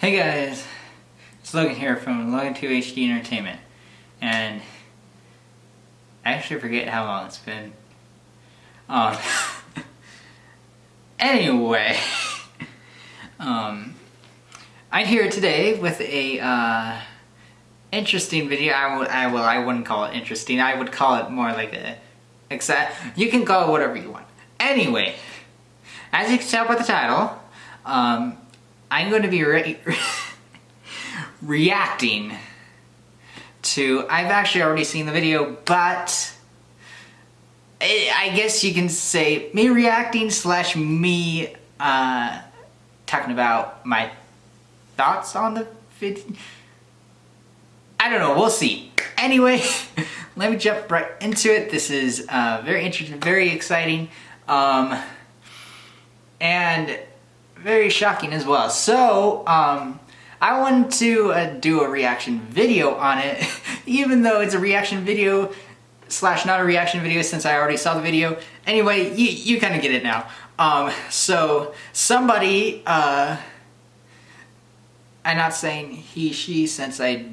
Hey guys, it's Logan here from Logan 2 HD Entertainment, and I actually forget how long it's been. Um, anyway, um, I'm here today with a uh, interesting video. I would, I well, I wouldn't call it interesting. I would call it more like a exact. You can call it whatever you want. Anyway, as you can tell by the title, um, I'm going to be re reacting to, I've actually already seen the video, but I guess you can say me reacting slash me uh, talking about my thoughts on the video. I don't know, we'll see. Anyway, let me jump right into it. This is uh, very interesting, very exciting. Um, and very shocking as well. So, um, I wanted to uh, do a reaction video on it, even though it's a reaction video slash not a reaction video since I already saw the video. Anyway, you, kind of get it now. Um, so, somebody, uh, I'm not saying he, she, since I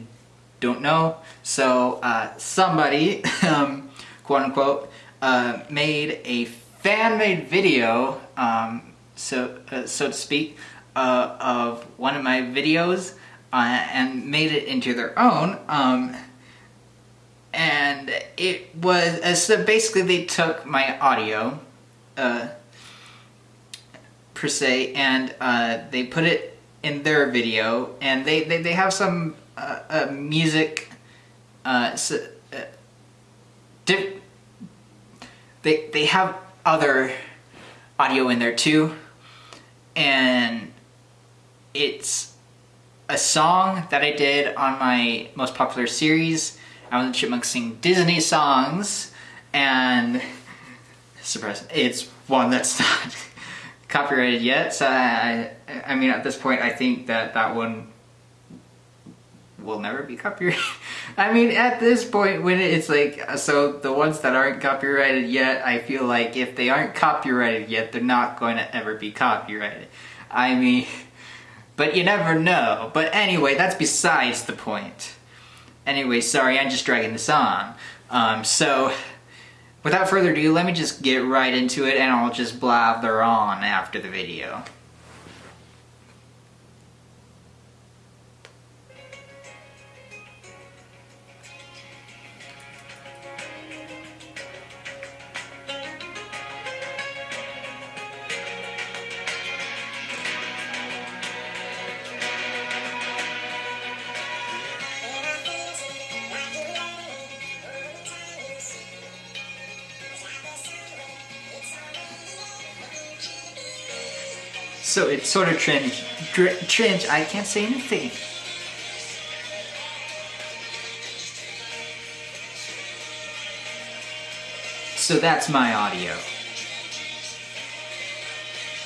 don't know. So, uh, somebody, um, quote unquote, uh, made a fan-made video, um, so uh, so to speak, uh, of one of my videos uh, and made it into their own. Um, and it was uh, so basically they took my audio uh, per se and they put it in their video and they they, they have some music so, they they have other audio in there too and it's a song that I did on my most popular series. I was the Chipmunks Sing Disney songs, and surprise, it's one that's not copyrighted yet. So I, I mean, at this point, I think that that one will never be copyrighted. I mean, at this point, when it's like, so the ones that aren't copyrighted yet, I feel like if they aren't copyrighted yet, they're not going to ever be copyrighted. I mean, but you never know. But anyway, that's besides the point. Anyway, sorry, I'm just dragging this on. Um, so, without further ado, let me just get right into it and I'll just blather on after the video. So it's sort of trench, trench, I can't say anything. So that's my audio.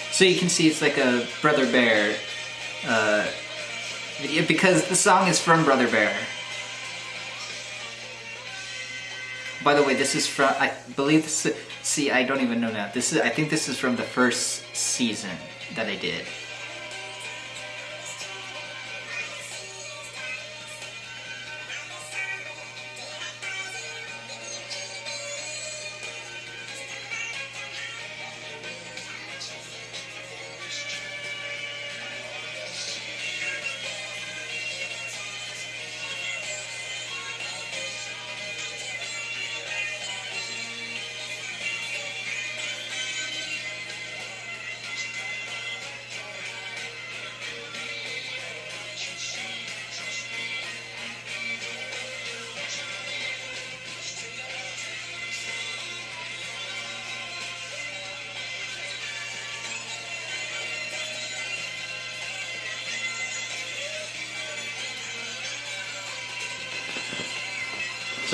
So you can see it's like a Brother Bear uh, video because the song is from Brother Bear. By the way, this is from, I believe this, see, I don't even know now. This is, I think this is from the first season that I did.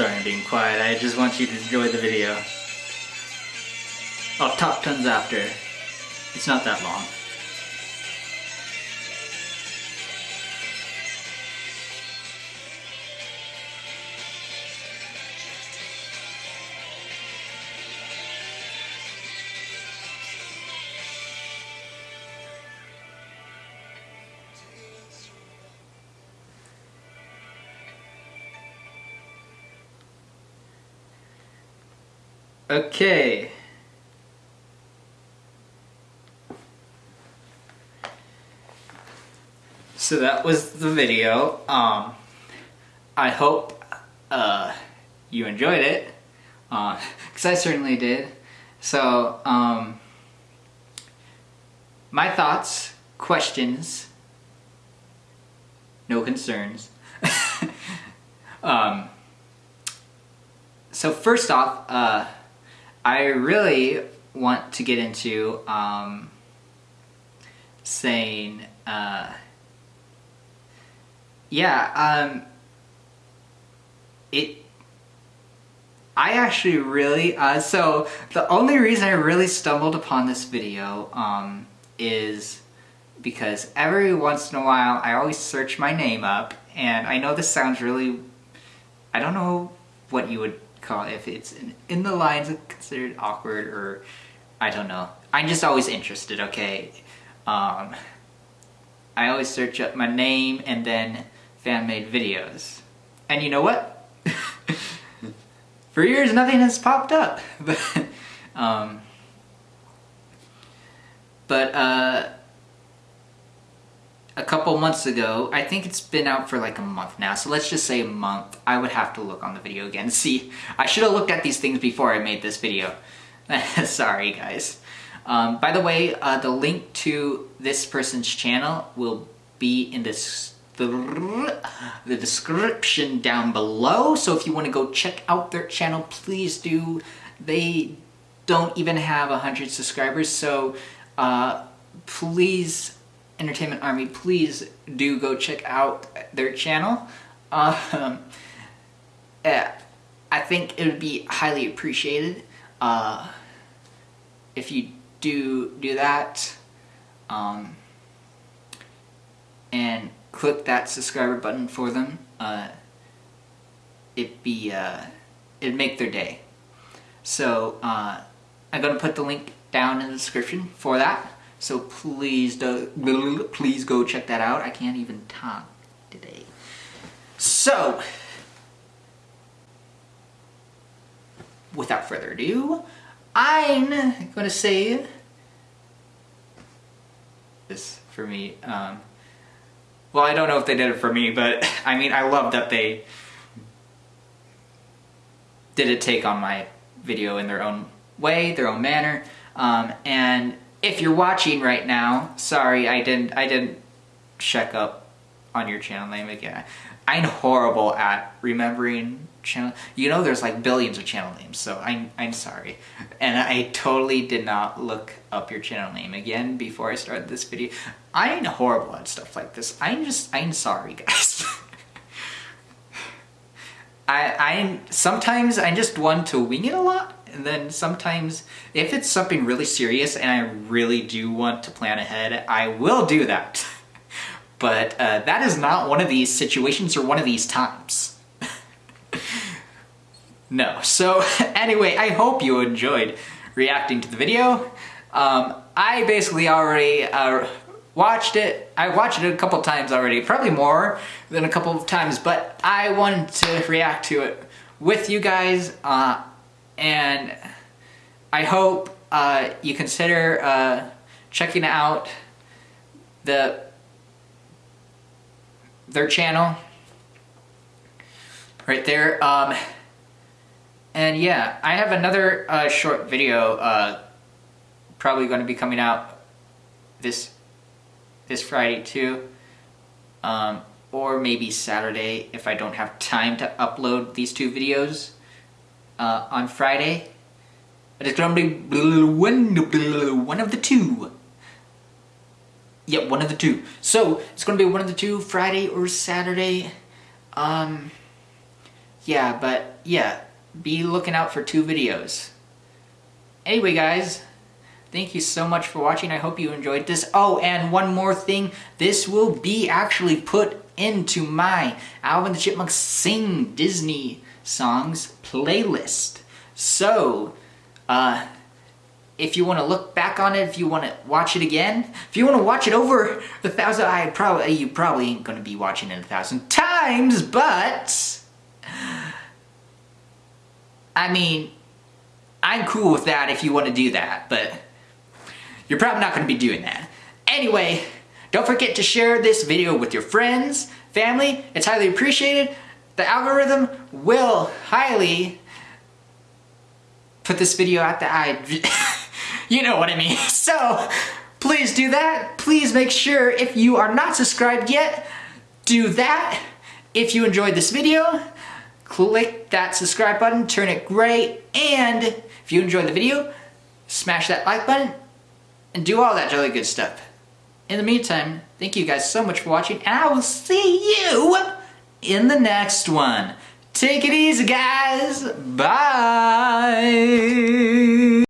Sorry I'm being quiet, I just want you to enjoy the video. I'll talk tons after. It's not that long. Okay. So that was the video. Um, I hope uh, you enjoyed it, because uh, I certainly did. So, um, my thoughts, questions, no concerns. um, so first off, uh, I really want to get into um, saying, uh, yeah, um, it, I actually really, uh, so the only reason I really stumbled upon this video um, is because every once in a while I always search my name up and I know this sounds really, I don't know what you would call if it's in, the lines considered awkward or I don't know. I'm just always interested, okay? Um, I always search up my name and then fan-made videos. And you know what? For years nothing has popped up. but, um, but uh, a couple months ago, I think it's been out for like a month now, so let's just say a month. I would have to look on the video again. See, I should have looked at these things before I made this video. Sorry, guys. Um, by the way, uh, the link to this person's channel will be in the, the description down below. So if you want to go check out their channel, please do. They don't even have 100 subscribers, so uh, please Entertainment Army, please do go check out their channel. Um, yeah, I think it would be highly appreciated uh, if you do do that. Um, and click that subscriber button for them. Uh, it'd be, uh, it'd make their day. So, uh, I'm gonna put the link down in the description for that. So please do, please go check that out. I can't even talk today. So, without further ado, I'm gonna say this for me. Um, well, I don't know if they did it for me, but I mean, I love that they did a take on my video in their own way, their own manner, um, and if you're watching right now, sorry, I didn't, I didn't check up on your channel name again. I'm horrible at remembering channel. You know, there's like billions of channel names, so I'm I'm sorry, and I totally did not look up your channel name again before I started this video. I'm horrible at stuff like this. I'm just I'm sorry, guys. I I'm, sometimes I just want to wing it a lot and then sometimes if it's something really serious and I really do want to plan ahead, I will do that. but uh, that is not one of these situations or one of these times. no. So anyway, I hope you enjoyed reacting to the video. Um, I basically already uh, watched it. I watched it a couple times already, probably more than a couple of times, but I wanted to react to it with you guys. Uh, and I hope uh, you consider uh, checking out the their channel right there. Um, and yeah, I have another uh, short video uh, probably going to be coming out this this Friday too. Um, or maybe Saturday if I don't have time to upload these two videos uh, on Friday. But it's gonna be one, of the two. Yep, one of the two. So, it's gonna be one of the two, Friday or Saturday. Um, yeah, but yeah, be looking out for two videos. Anyway, guys, thank you so much for watching. I hope you enjoyed this. Oh, and one more thing. This will be actually put into my Alvin the Chipmunks Sing Disney songs playlist. So, uh, if you want to look back on it, if you want to watch it again, if you want to watch it over a thousand, I probably you probably ain't gonna be watching it a thousand times, but I mean, I'm cool with that if you want to do that, but you're probably not to be doing that. Anyway, don't forget to share this video with your friends, family. It's highly appreciated. The algorithm will highly put this video out the eye. you know what I mean. So please do that. Please make sure if you are not subscribed yet, do that. If you enjoyed this video, click that subscribe button, turn it gray, and if you enjoyed the video, smash that like button, and do all that jolly good stuff. In the meantime, thank you guys so much for watching, and I will see you in the next one. Take it easy, guys. Bye.